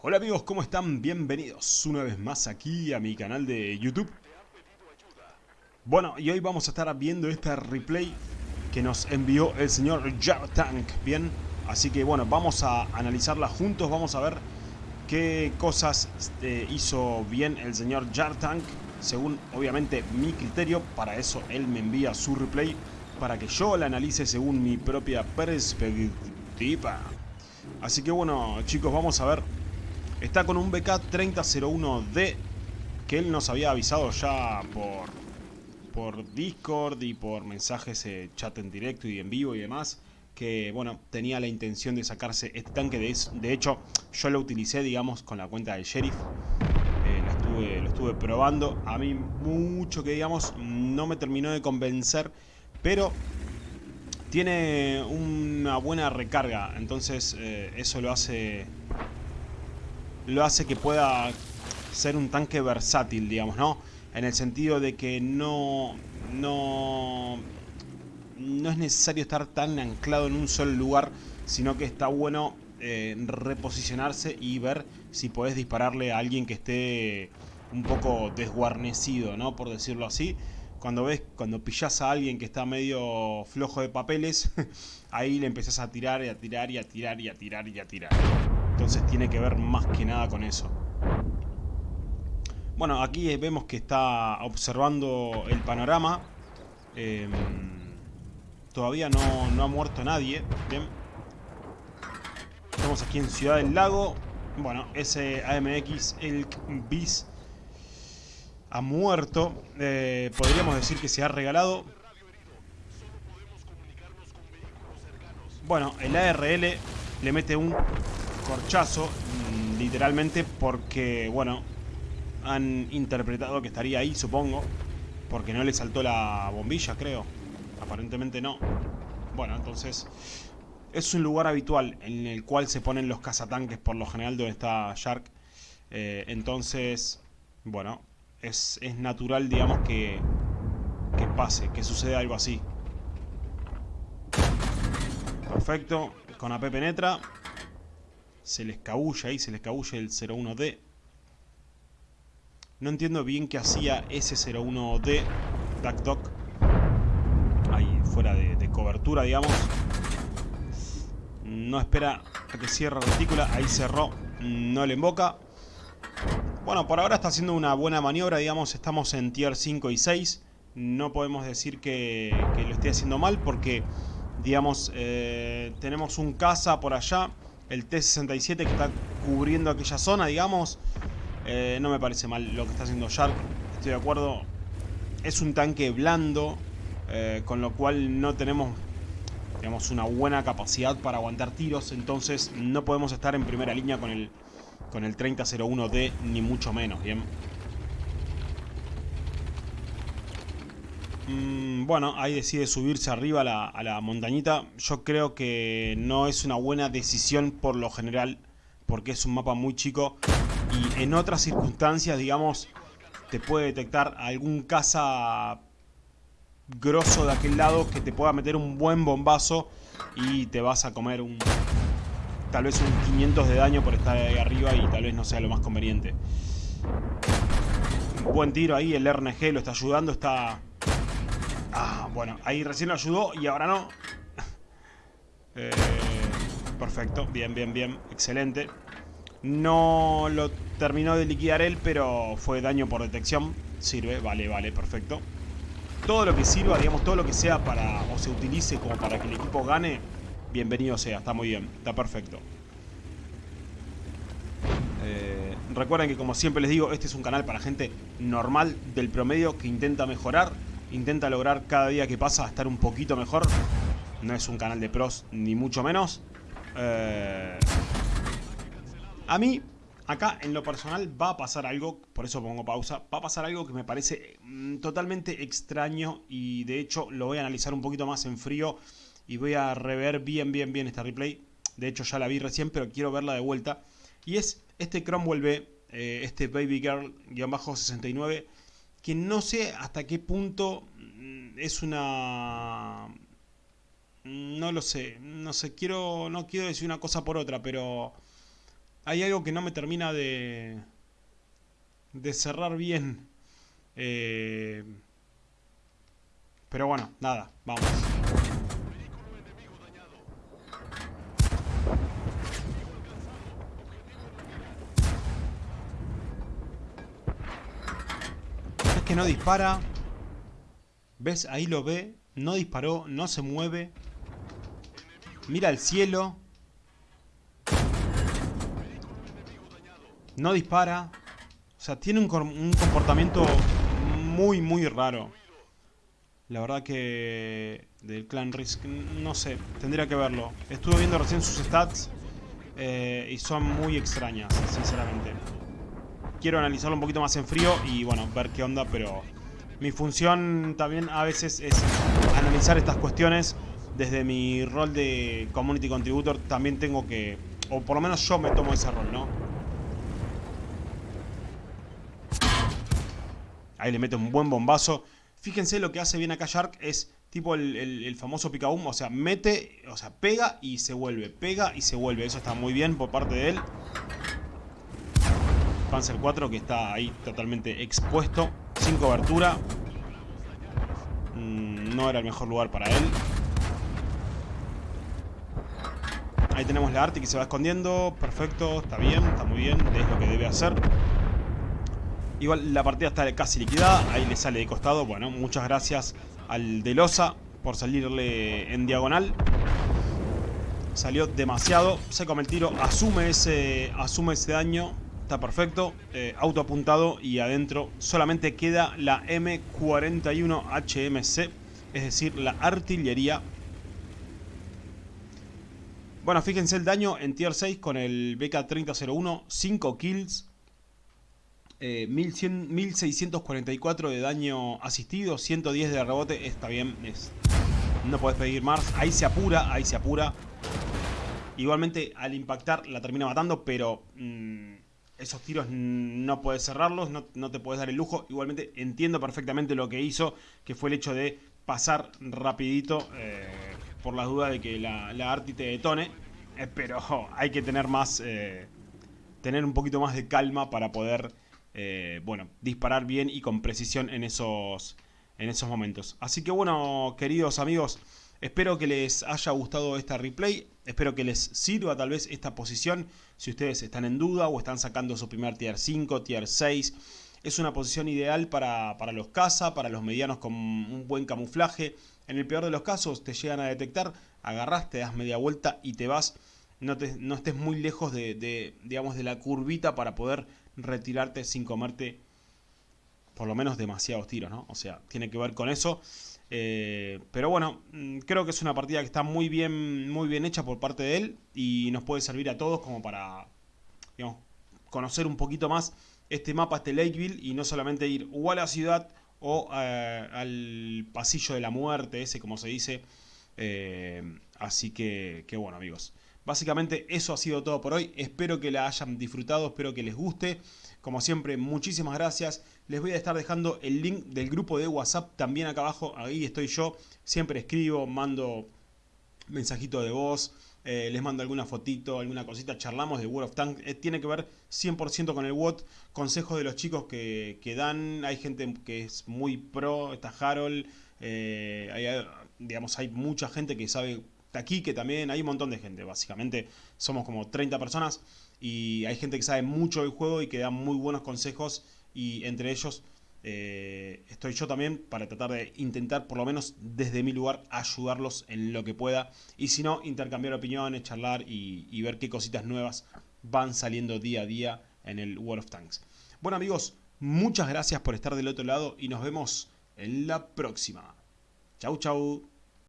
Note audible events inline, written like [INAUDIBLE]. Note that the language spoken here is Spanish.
Hola amigos, ¿cómo están? Bienvenidos una vez más aquí a mi canal de YouTube. Bueno, y hoy vamos a estar viendo este replay que nos envió el señor Tank, ¿bien? Así que bueno, vamos a analizarla juntos, vamos a ver qué cosas este, hizo bien el señor Tank, según obviamente mi criterio, para eso él me envía su replay, para que yo la analice según mi propia perspectiva. Así que bueno chicos, vamos a ver Está con un BK3001D que él nos había avisado ya por, por Discord y por mensajes, eh, chat en directo y en vivo y demás. Que, bueno, tenía la intención de sacarse este tanque. De, hecho, yo lo utilicé, digamos, con la cuenta del Sheriff. Eh, lo, estuve, lo estuve probando. A mí mucho que, digamos, no me terminó de convencer. Pero tiene una buena recarga. Entonces, eh, eso lo hace lo hace que pueda ser un tanque versátil, digamos, ¿no? En el sentido de que no, no, no es necesario estar tan anclado en un solo lugar, sino que está bueno eh, reposicionarse y ver si podés dispararle a alguien que esté un poco desguarnecido, ¿no? Por decirlo así. Cuando ves, cuando pillas a alguien que está medio flojo de papeles, [LAUGHS] ahí le empezás a tirar y a tirar y a tirar y a tirar y a tirar. Entonces tiene que ver más que nada con eso. Bueno, aquí vemos que está observando el panorama. Em, todavía no, ha muerto nadie. Bien. Estamos aquí en Ciudad del Lago. Bueno, ese AMX Elk Bis ha muerto. Eh, podríamos decir que se ha regalado. Bueno, el ARL le mete un corchazo, mm, literalmente porque, bueno, han interpretado que estaría ahí, supongo, porque no le saltó la bombilla, creo. Aparentemente no. Bueno, entonces es un lugar habitual en el cual se ponen los cazatanques por lo general donde está Shark. Eh, entonces, bueno, es, es natural, digamos, que, que pase, que suceda algo así. Perfecto, con AP penetra se le escabulla ahí, se le escabulla el 01D. No entiendo bien qué hacía ese 01D, Duck ahí fuera de, cobertura, digamos. No espera a que cierre retícula, ahí cerró, no le invoca. Bueno, por ahora está haciendo una buena maniobra, digamos, estamos en tier 5 y 6. No podemos decir que, lo esté haciendo mal porque, digamos, eh, tenemos un caza por allá el T-67 que está cubriendo aquella zona, digamos. Eh, no me parece mal lo que está haciendo Shark, estoy de acuerdo. Es un tanque blando, eh, con lo cual no tenemos una buena capacidad para aguantar tiros, entonces no podemos estar en primera línea con el, con el 3001D, ni mucho menos, ¿bien? Mm, bueno, ahí decide subirse arriba a la, montañita. Yo creo que no es una buena decisión por lo general, porque es un mapa muy chico. Y en otras circunstancias, digamos, te puede detectar algún caza grosso de aquel lado que te pueda meter un buen bombazo y te vas a comer un tal vez un 500 de daño por estar ahí arriba y tal vez no sea lo más conveniente. Buen tiro ahí, el RNG lo está ayudando, está bueno, ahí recién lo ayudó y ahora no. [LAUGHS] Eh, perfecto, bien, bien, bien, excelente. No lo terminó de liquidar él, pero fue daño por detección. Sirve, vale, vale, perfecto. Todo lo que sirva, digamos, todo lo que sea para, o se utilice como para que el equipo gane, bienvenido sea, está muy bien, está perfecto. Eh, recuerden que como siempre les digo, este es un canal para gente normal del promedio que intenta mejorar intenta lograr cada día que pasa estar un poquito mejor. No es un canal de pros, ni mucho menos. Eh, a mí, acá en lo personal va a pasar algo, por eso pongo pausa, va a pasar algo que me parece mm, totalmente extraño y de hecho lo voy a analizar un poquito más en frío y voy a rever bien, bien, bien esta replay. De hecho ya la vi recién, pero quiero verla de vuelta. Y es este Cromwell B, eh, este Baby Girl-69, que no sé hasta qué punto mm, es una... No lo sé, no sé, quiero, no quiero decir una cosa por otra, pero hay algo que no me termina de, de cerrar bien. Eh, pero bueno, nada, vamos. Que no dispara. ¿Ves? Ahí lo ve. No disparó, no se mueve. Mira el cielo. No dispara. O sea, tiene un, comportamiento muy, muy raro. La verdad que del clan Risk, no sé, tendría que verlo. Estuve viendo recién sus stats eh, y son muy extrañas, sinceramente. Quiero analizarlo un poquito más en frío y bueno, ver qué onda, pero mi función también a veces es analizar estas cuestiones. Desde mi rol de Community Contributor también tengo que, o por lo menos yo me tomo ese rol, ¿no? Ahí le mete un buen bombazo. Fíjense lo que hace bien acá Shark es tipo el, famoso picaum. O sea, mete, o sea, pega y se vuelve. Pega y se vuelve. Eso está muy bien por parte de él. Panzer 4 que está ahí totalmente expuesto. Sin cobertura. Mm, no era el mejor lugar para él. Ahí tenemos la Arti que se va escondiendo. Perfecto, está bien, está muy bien. Es lo que debe hacer. Igual la partida está casi liquidada. Ahí le sale de costado. Bueno, muchas gracias al de Losa por salirle en diagonal. Salió demasiado. Se come el tiro. Asume ese, asume ese daño. Está perfecto. Eh, auto apuntado y adentro solamente queda la M41 HMC. Es decir, la artillería. Bueno, fíjense el daño en tier 6 con el BK3001. 5 kills. 1644 eh, de daño asistido, 110 de rebote, está bien, no puedes pedir más, ahí se apura, ahí se apura. Igualmente al impactar la termina matando, pero mm, esos tiros no puedes cerrarlos, no, te puedes dar el lujo. Igualmente entiendo perfectamente lo que hizo, que fue el hecho de pasar rapidito, eh, por la duda de que la, la Arti te detone. Eh, pero [LAUGHS] hay que tener más, tener un poquito más de calma para poder eh, bueno, disparar bien y con precisión en esos, en esos momentos. Así que bueno, queridos amigos, espero que les haya gustado esta replay, espero que les sirva tal vez esta posición, si ustedes están en duda o están sacando su primer tier 5, tier 6, es una posición ideal para, los caza, para los medianos con un buen camuflaje. En el peor de los casos te llegan a detectar, agarras, te das media vuelta y te vas. No, no estés muy lejos de, digamos, de la curvita para poder retirarte sin comerte por lo menos demasiados tiros, ¿no? O sea, tiene que ver con eso. Eh, pero bueno, mm, creo que es una partida que está muy bien, muy bien hecha por parte de él y nos puede servir a todos como para, conocer un poquito más este mapa, este Lakeville y no solamente ir o a la ciudad o eh, al pasillo de la muerte, ese como se dice. Eh, así que, que bueno amigos. Básicamente eso ha sido todo por hoy. Espero que la hayan disfrutado, espero que les guste. Como siempre, muchísimas gracias. Les voy a estar dejando el link del grupo de WhatsApp también acá abajo. Ahí estoy yo. Siempre escribo, mando mensajito de voz. Eh, les mando alguna fotito, alguna cosita, charlamos de World of Tanks, eh, tiene que ver 100% con el WOT, consejos de los chicos que, dan, hay gente que es muy pro, está Harold, eh, digamos, hay mucha gente que sabe aquí que también hay un montón de gente, básicamente somos como 30 personas y hay gente que sabe mucho del juego y que da muy buenos consejos y entre ellos eh, estoy yo también para tratar de intentar por lo menos desde mi lugar ayudarlos en lo que pueda y si no intercambiar opiniones, charlar y, y ver qué cositas nuevas van saliendo día a día en el World of Tanks. Bueno amigos, muchas gracias por estar del otro lado y nos vemos en la próxima. Chau chau.